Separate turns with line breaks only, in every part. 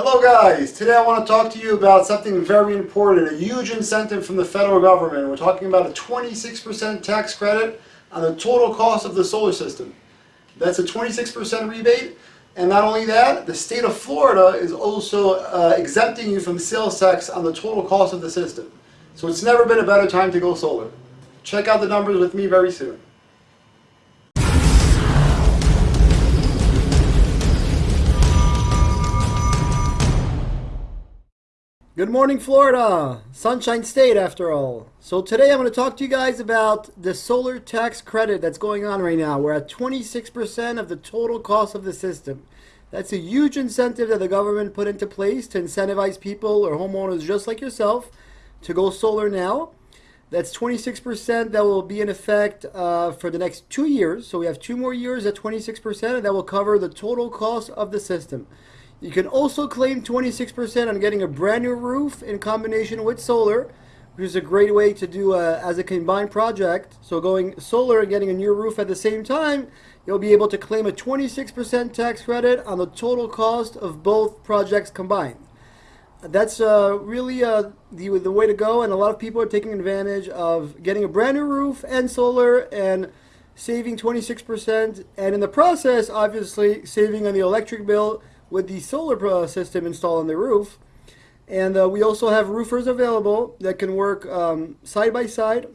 Hello guys, today I want to talk to you about something very important, a huge incentive from the federal government. We're talking about a 26% tax credit on the total cost of the solar system. That's a 26% rebate, and not only that, the state of Florida is also uh, exempting you from sales tax on the total cost of the system. So it's never been a better time to go solar. Check out the numbers with me very soon. Good morning, Florida! Sunshine State, after all. So today I'm going to talk to you guys about the solar tax credit that's going on right now. We're at 26% of the total cost of the system. That's a huge incentive that the government put into place to incentivize people or homeowners just like yourself to go solar now. That's 26% that will be in effect uh, for the next two years. So we have two more years at 26% and that will cover the total cost of the system. You can also claim 26% on getting a brand new roof in combination with solar, which is a great way to do a, uh, as a combined project. So going solar and getting a new roof at the same time, you'll be able to claim a 26% tax credit on the total cost of both projects combined. That's uh, really uh, the, the way to go, and a lot of people are taking advantage of getting a brand new roof and solar and saving 26%, and in the process, obviously, saving on the electric bill with the solar system installed on the roof. And uh, we also have roofers available that can work um, side by side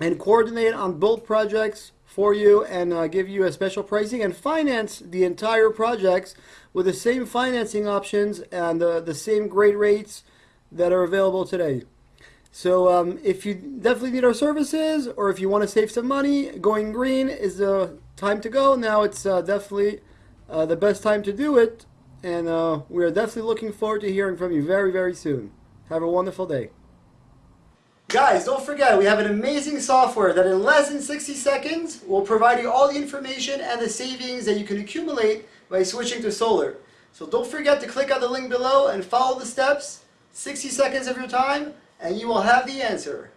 and coordinate on both projects for you and uh, give you a special pricing and finance the entire projects with the same financing options and uh, the same great rates that are available today. So um, if you definitely need our services or if you want to save some money, going green is the time to go. Now it's uh, definitely uh, the best time to do it and uh, we are definitely looking forward to hearing from you very, very soon. Have a wonderful day. Guys, don't forget, we have an amazing software that in less than 60 seconds will provide you all the information and the savings that you can accumulate by switching to solar. So don't forget to click on the link below and follow the steps, 60 seconds of your time, and you will have the answer.